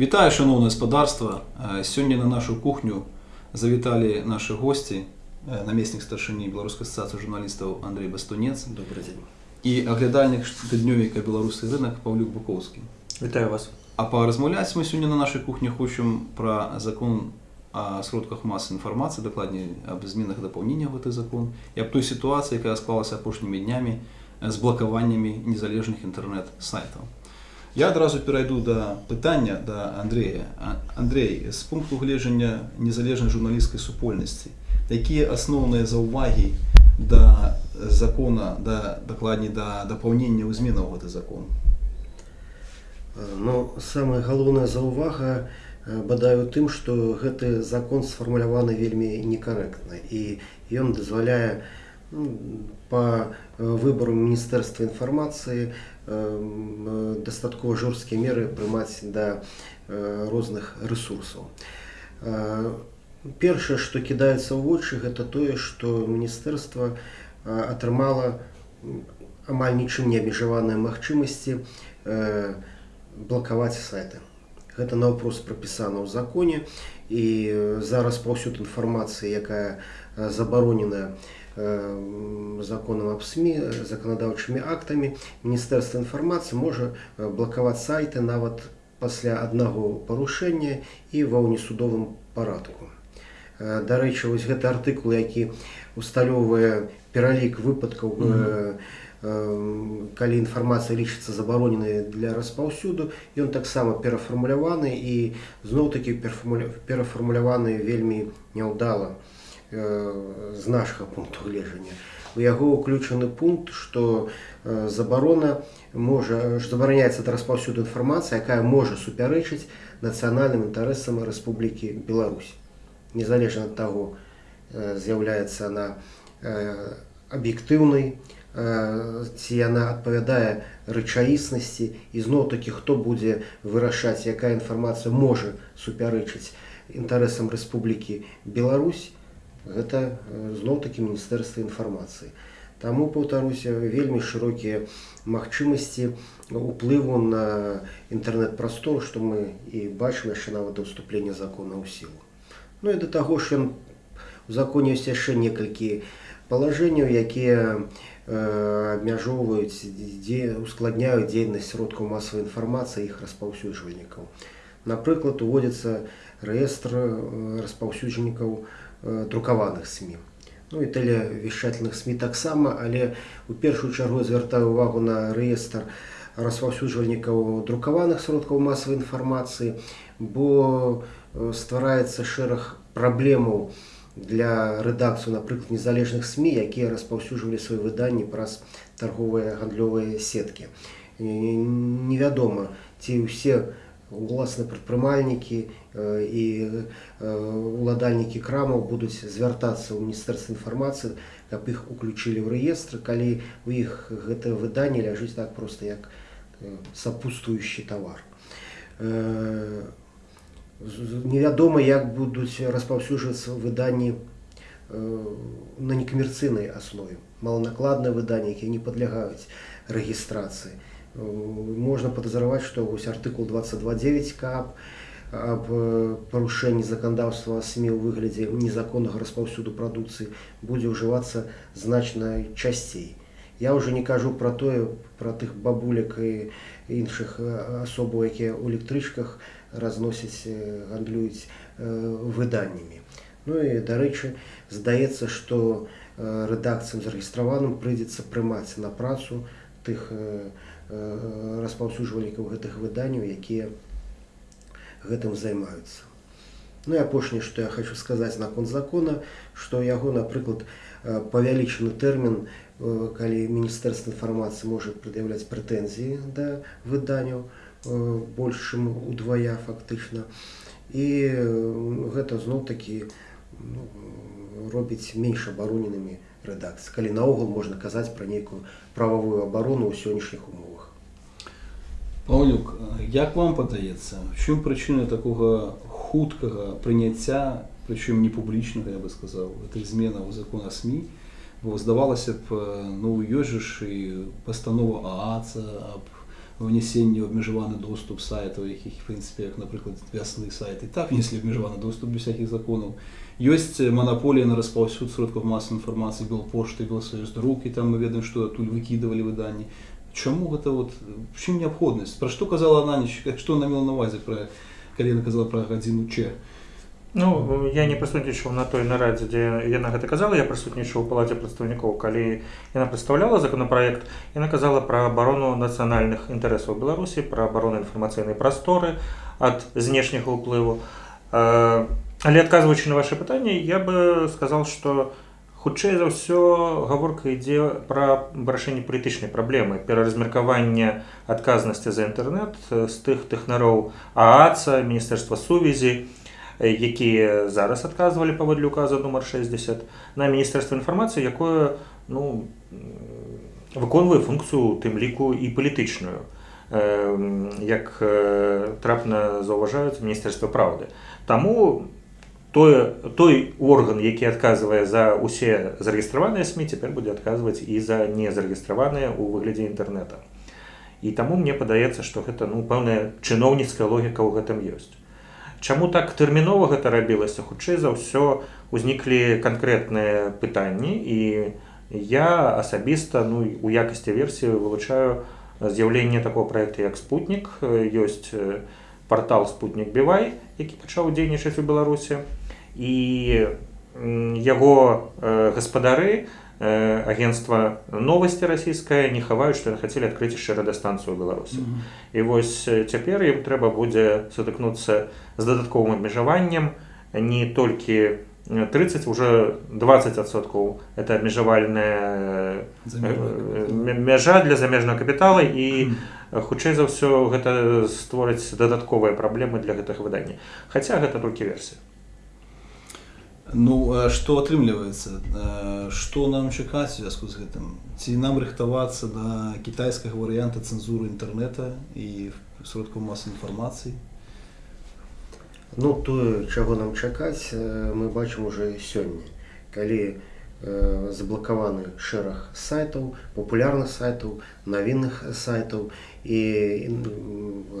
Вітаю, шановне господарство. Сьогодні на нашу кухню завітали наші гості, намісник старшині Білоруської асоціації журналістів Андрій Бастунець Добрий день. і оглядальник щоденника «Білоруський ринок Павлюк Буковський. Вітаю вас. А порозмовляти ми сьогодні на нашій кухні хочемо про закон о сродках масової інформації, докладніше об змінах доповненнях в цей закон, і об той ситуації, яка склалася останніми днями з блокуваннями незалежних інтернет-сайтів. Я одразу перейду до питання до Андрія. А- Андрій, з пункту гледження незалежної журналістської супольності, які основні зауваги до закону, до, докладні до доповнення у змінах в цей закон? Е, Ну, самая галоўная заўвага е, бадай у тым, што гэты закон сфармуляваны вельмі некарэктна і ён дазваляе ну, па е, выбару міністэрства інфармацыі е, м, е, дастаткова жорсткія меры прымаць да е, розных рэсурсаў. Е, Першае, што кідаецца ў вочы, гэта тое, што міністэрства е, атрымала м, амаль нічым не абмежаваныя магчымасці э, блакаваць сайты. Гэта наўпрост прапісана ў законе і э, зараз паўсюд інфармацыі, якая э, забароненая э, м, законам аб СМі э, заканадаўчымі актамі, міністэрства інфармацыі можа э, блакаваць сайты нават пасля аднаго парушэння і ва ўнесудовым парадку. Э, Дарэчы, вось гэты артыкул, які усталёўвае пералік выпадкаў Мгм. э, э, калі інфармацыя лічыцца забароненай для распаўсюду, ён таксама перафармуляваны і зноў-такі перафармуляваны вельмі няўдала э, з нашага пункту гледжання. У яго ўключаны пункт, што забарона можа забараняецца да распаўсюду інфармацыя, якая можа супярэчыць нацыянальным інтарэсам Рэспублікі Беларусь. Незалежна ад таго, з'яўляецца она э, аб'ектыўнай, ці яна адпавядае рэчаіснасці і зноў-такі хто будзе вырашаць, якая інфармацыя можа супярэчыць інтарэсам Рэспублікі Беларусь, гэта э, зноў-такі міністэрства інфармацыі. Таму паўтаруся вельмі шырокія магчымасці уплыву на інтэрнэт-прастору, што мы і бачым яшчэ нават да ўступлення закона ў сілу. Ну і да таго ж ён у законе ёсць яшчэ некалькі палажэнняў, якія э, абмяжоўваюць дзе ускладняюць дзейнасць сродкаў масавай інфармацыі іх распаўсюджвальнікаў. Напрыклад, уводзіцца рэестр э, распаўсюджнікаў э, друкаваных СМі. Ну і тэлевішчательных СМі таксама, але у першую чаргу звяртаю увагу на рэестр распаўсюджвальнікаў друкаваных сродкаў масавай інфармацыі, бо э, ствараецца шэраг праблемаў для рэдакцыю, напрыклад, незалежных СМі, якія распаўсюджвалі свае выданні праз торговыя гандлёвыя сеткі. Невядома, ці ўсе уласны прадпрымальнікі і уладальнікі крамаў будуць звяртацца ў міністэрства інфармацыі, каб іх уключылі ў рэестры, калі у іх гэтае выданне ляжыць так проста як з- з- Невядома, як будуць распаўсюджвацца выданні на некамерцыйнай аснове. Маланакладныя выданні, якія не падлягаюць рэгістрацыі. Э, Можна падазраваць, што вось артыкул 22.9 КАП аб э, парушэнні заканадаўства СМі ў выглядзе незаконнага распаўсюду прадукцыі будзе ўжывацца значна часцей. Я ўжо не кажу пра тое пра тых бабулек і іншых э, асобаў, якія ў электрычках разносяць э, гандлююць э, выданнямі. Ну і дарэчы, здаецца, што э, рэдакцыям зарэгістраваным прыйдзецца прымаць на працу тых э, э, распаўсюджвальнікаў гэтых выданняў, якія гэтым займаюцца. Ну і апошняе, што я хочу сказаць наконт закона, што яго, напрыклад, э, павялічаны тэрмін, э, калі міністэрства інфармацыі можа прад'яўляць прэтэнзіі да выданняў э, больш чым удвая фактычна. І э, гэта зноў-такі ну, робіць менш абароненымі рэдакцыі. Калі наогул можна казаць пра нейкую прававую абарону ў сённяшніх умовах. Павлюк, як вам падаецца, чым прычына такога хуткага прыняцця, прычым не публічнага, я бы сказаў, гэтых зменаў закона СМі, бо здавалася б, ну ёсць жа ж і пастанова ААЦа аб внесення обмежований доступ сайтів, яких, в принципі, як, наприклад, вясний сайт, і так внесли обмежований доступ без всяких законів. Есть монополия на распространение сродков массовой информации, Белпошты, Белсоюздрук, и там мы ведаем, что оттуль выкидывали видання. Чому это вот, в чим необходимость? Про що казала Ананіч, що вона мала на увазі, про, коли вона казала про годину Ч? Ну я не прысутнічаў на той нарадзе дзе яна гэта казала я прысутнічаў у палаце прадстаўнікоў калі яна прадстаўляла законапраект яна казала пра абарону нацыянальных інтарэсаў беларусі пра абарону інфармацыйнай прасторы ад знешняга ўплыву Э, але адказваючы на ваше пытанне я бы сказал что хутчэй за ўсё гаворка ідзе пра вырашэнне палітычнай праблемы пераразмеркавання адказнасці за інтэрнэт з тых тэхнароў ааца міністэрства сувязі якія зараз адказвалі паводле указа нумар 60 на міністэрства інфармацыі якое ну выконвае функцыю тым ліку і палітычную. Як трапна заўважаюць міністэрства праўды. Таму тое той орган які адказвае за усе зарэгістраваныя сМ цяпер будзе адказваць і за незарэгістраваныя ў выглядзе інтэрнэта. І таму мне падаецца што гэта ну пэўная чыноўніцкая логіка ў гэтым ёсць. Чаму так тэрмінова гэта рабілася? Хутчэй за ўсё узніклі канкрэтныя пытанні і я асабіста ну у якасці версіі вылучаю з'яўленне такого проекта як спутнік ёсць портал спутнік бівай які пачаў дзейнічаць у беларусі і яго гаспадары на Э, агентства новости расійскае не хаваюць што хацелі адкрыць яшчэ радастанцыю беларусі mm -hmm. і вось цяпер ім трэба будзе сутыкнуцца з дадатковым абмежаваннем не толькі 30 уже 20соткаў это абмежавальная мяжа для замежнага капітала і хутчэй за ўсё гэта створыць дадатковыя праблемы для гэтых выдання. Хаця гэта толькі версія. Ну што атрымліваецца? Што нам чакаць у звязку з гэтым? Ці нам рыхтавацца да кітайскага варыянта цэнзуры інтэрнэта і сродку масы інфармацыі? Ну тое чаго нам чакаць мы бачым уже сёння. Калі заблакаваны шэраг сайтаў папулярных сайтаў навінных сайтаў і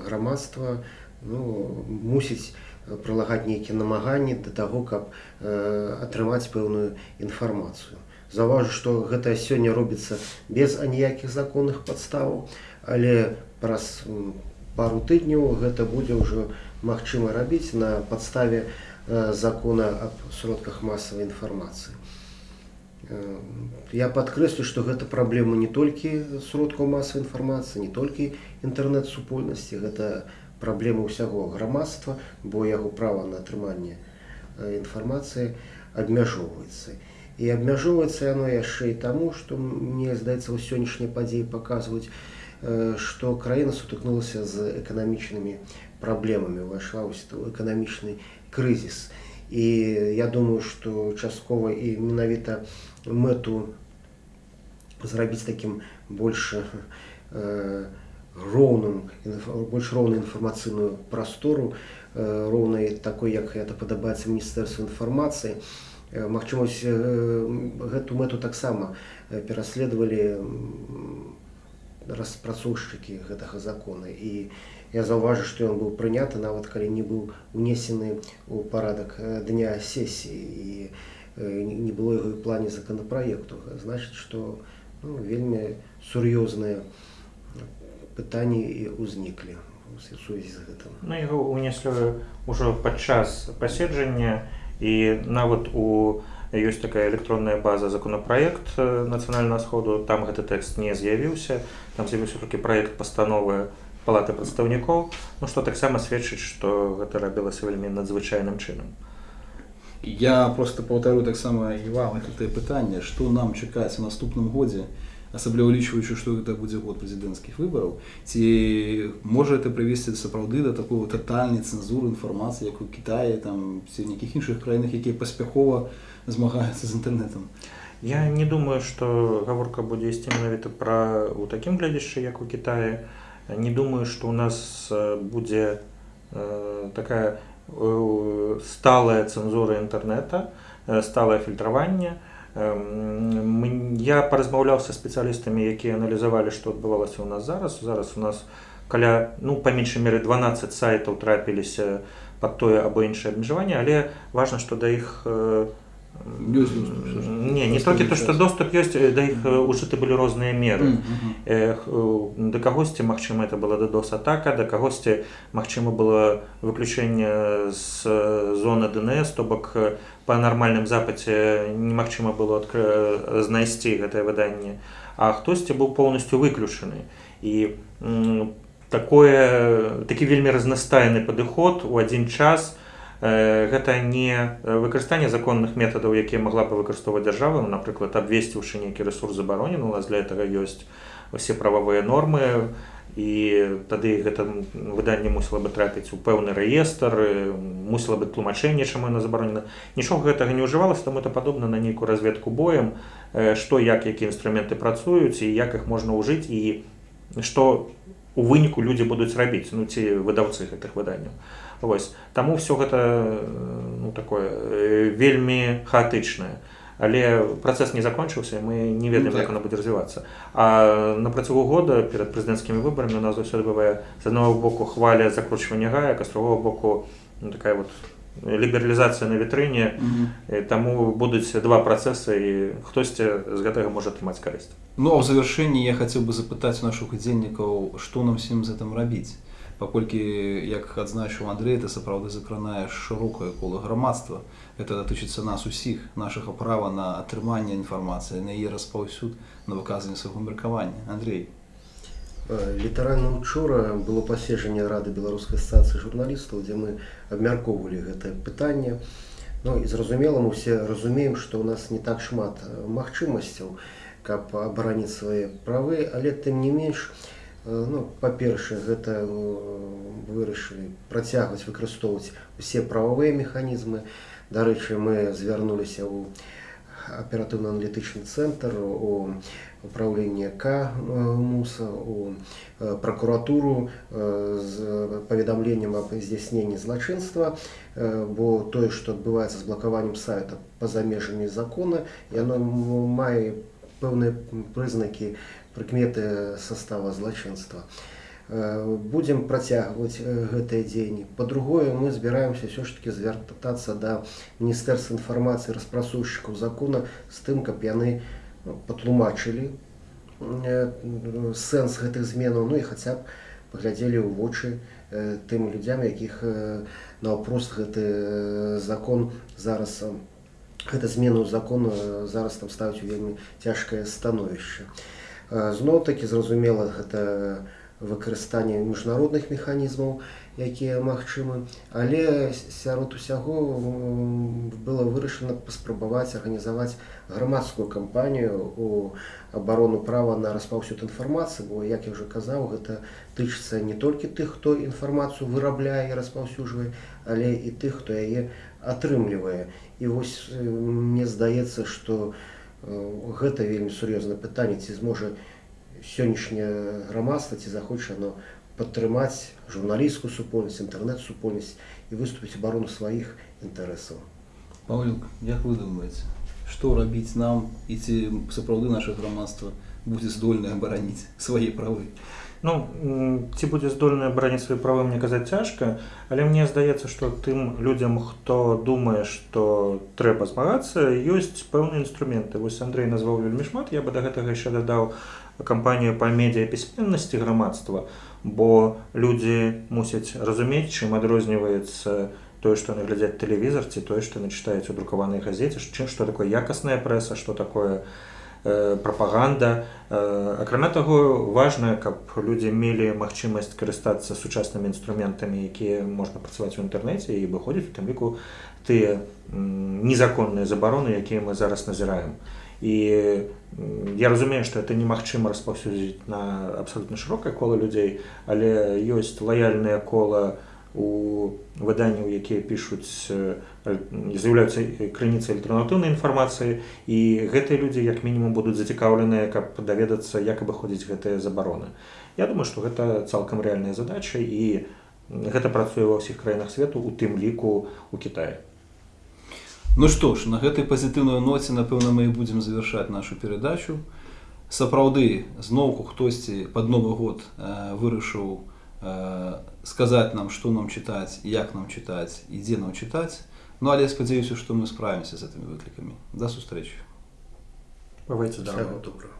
грамадства ну, мусіць прылагаць нейкія намаганні да таго, каб э, атрымаць пэўную інфармацыю. Заўважу, што гэта сёння робіцца без аніякіх законных падставаў, але праз пару тыдняў гэта будзе ўжо магчыма рабіць на падставе э, закона аб сродках масавай інфармацыі. Э, я падкрэслю, што гэта праблема не толькі сродкаў масавай інфармацыі, не толькі інтэрнэт-супольнасці, гэта праблема ўсяго грамадства, бо яго права на атрыманне інфармацыі абмяжоўваецца. І абмяжоўваецца яно яшчэ і таму, што мне здаецца у сённяшнія падзеі паказваюць, што краіна сутыкнулася з эканамічнымі праблемамі, увайшла ў эканамічны крызіс. І я думаю, што часткова і менавіта мэту зрабіць такім больш э, роўным больш роўную інфармацыйную прастору роўнай такой як это падабаецца міністэрству інфармацыі магчымасць гэту мэту таксама пераследавалі распрацоўшчыкі гэтага закона. І я заўважу што ён быў прыняты нават калі не быў унесены ў парадак дня сесіі. І не было і плане законапраекту значыць што ну, вельмі сур'ёзныя пытанні і ўзніклі сувязі з гэтым на яго унеслі ўжо падчас паседжання і нават у ёсць такая электронная база законапраект нацыянальнага сходу. Там гэты тэкст не з'явіўся там з'явіўся толькі праект пастановы палаты прадстаўнікоў ну што таксама сведчыць што гэта рабілася вельмі надзвычайным чынам я просто паўтару таксама і вам. Гэтае пытанне што нам чакаць у наступным годзе асабліва улічваючы што гэта будзе год прэзідэнцкіх выбараў ці можа это прывесці сапраўды да такого татальнай цэнзуры інфармацыі як у Китае там ці нейкіх іншых краінах якія паспяхова змагаюцца з інтэрнетам я не думаю что гаворка будзе ісці менавіта пра у такім глядзяшчы як у Китае. Не думаю что у нас будзе э, такая э, сталая цэнзура інтэрнета сталае фільтраванне я паразмаўляў са спецыялістамі якія аналізавалі што адбывалася ў нас зараз. Зараз у нас каля ну па меншай меры 12 сайтаў трапіліся пад тое або іншае абмежаванне але важна што да іх э, Ёсць доступ, не не толькі то што доступ ёсць да іх э, ужыты былі розныя меры. Э, да кагосьці магчыма это была ддос атака да кагосьці магчыма было выключэнне з э, зоны днс то бок э, па нармальным запаце немагчыма было адкры- знайсці гэтае выданне а хтосьці быў поўнасцю выключаны і такое такі вельмі разнастайны падыход у адзін час э, гэта не выкарыстанне законных метадаў якія магла бы выкарыстоўваць дзяржава ну, напрыклад абвесціўшы нейкі рэсурс забаронены у нас для этого ёсць усе прававыя нормы і тады гэта выданне мусіла бы трапіць у пэўны рэестр мусіла бы тлумачэнне чаму яна забаронена. Нічога гэтага не ўжывалася таму это падобна на нейкую разведку боем што як якія інструменты працуюць і як іх можна ўжыць і што у выніку людзі будуць рабіць ну ці выдаўцы гэтых выданняў. Вось. Таму все гэта э, ну такое э, вельмі хаатычнае. Але працэс не закончыўся мы не ведаем Ну, так. як она будзе развівацца. А на працягу года перад прэзідэнцкімі выбарамі у нас заўсёды бывае з аднаго боку хваля закручвання гаек а з другого боку ну, такая вот лібералізацыя на вітрыне Мгм. і таму будуць два працэсы і хтосьці з гэтага можа атрымаць карысць Ну а в завершэнні я хацеў бы запытаць нашых удзельнікаў што нам всім з гэтым рабіць паколькі як адзначыў Андрей это сапраўды закранае шырокае кола грамадства это датычыцца нас усіх нашага права на атрыманне інфармацыі на яе распаўсюд на выказанне свайго меркавання Андрей Літаральна учора было паседжанне рады беларускай асацыі журналістаў, дзе мы абмяркоўвалі гэтае пытанне. Ну і зразумела, мы ўсе разумеем, што ў нас не так шмат э, магчымасцяў, каб абараніць свае правы, але тым не менш, э, ну, па-першае, гэта э, вырашылі працягваць выкарыстоўваць усе прававыя механізмы. Дарэчы, мы звярнуліся ў аператыўна-аналітычны цэнтр у управление К э, МУСа, у э, прокуратуру э, з паведамленнем аб здзяйсненні злачынства, э, бо тое, што адбываецца з блакаваннем сайта па-за межамі закона, яно мае пэўныя прызнакі прыкметы состава злачынства. Э, Будзем працягваць э, гэтыя дзеянні. Па-другое, мы збіраемся ўсё ж таки звяртацца да міністэрства інфармацыі распрацоўшчыкаў закона з тым, каб яны ну, патлумачылі э, сэнс гэтых зменаў, ну і хаця б паглядзелі ў вочы э, тым людзям, якіх э, наўпрост гэты закон зараз гэта змену закон э, зараз там ставіць у вельмі цяжкае становішча. Зноў такі зразумела гэта выкарыстанне міжнародных механізмаў, якія магчымы, але сярод усяго было вырашана паспрабаваць арганізаваць грамадскую кампанію у абарону права на распаўсюд інфармацыі, бо як я ўжо казаў, гэта тычыцца не толькі тых, хто інфармацыю вырабляе і распаўсюджвае, але і тых, хто яе атрымлівае. І вось мне здаецца, што э, гэта вельмі сур'ёзнае пытанне, ці зможа сённяшняе грамадства ці захоча оно падтрымаць журналісцкую супольнасць, інтэрнэт-супольнасць і выступіць абарону сваіх інтарэсаў. Паўлюк як вы думаеце што рабіць нам і ці сапраўды наше грамадства будзе здольнае абараніць свае правы Ну ці будзе здольная абараніць свае правы мне казаць цяжка, але мне здаецца, што тым людзям, хто думае, што трэба змагацца, ёсць пэўныя інструменты. Вось Андрей назваў вельмі шмат, я бы да гэтага яшчэ дадаў кампанію па медыяпісьменнасці грамадства, бо людзі мусяць разумець, чым адрозніваецца тое, што яны глядзяць тэлевізар ці тое, што яны чытаюць у друкаванай газеце, чым што такое якасная прэса, што такое э, прапаганда. Э, Акрамя таго, важна, каб людзі мелі магчымасць карыстацца сучаснымі інструментамі, якія можна працаваць у інтэрнэце і выходзіць у тым ліку тыя незаконныя забароны, якія мы зараз назіраем. І я разумею, што это немагчыма распаўсюдзіць на абсалютна шырокае кола людзей, але ёсць лаяльнае кола у выданняў, якія пішуць э, з'яўляюцца крыніцай альтэрнатыўнай інфармацыі і гэтыя людзі як мінімум будуць зацікаўленыя, каб даведацца, як абыходзіць гэтыя забароны. Я думаю, што гэта цалкам рэальная задача і гэта працуе ва ўсіх краінах свету, у тым ліку у Кітаі. Ну што ж на гэтай пазітыўнай ноце напэўна мы і будзем завяршаць нашу перадачу сапраўды зноўку хтосьці пад новы год э, вырашыў е, сказати нам, що нам читати, як нам читати і де нам читати. Ну, але я сподіваюся, що ми справимося з цими викликами. До зустрічі. Бывайте здоровы. Всего доброго.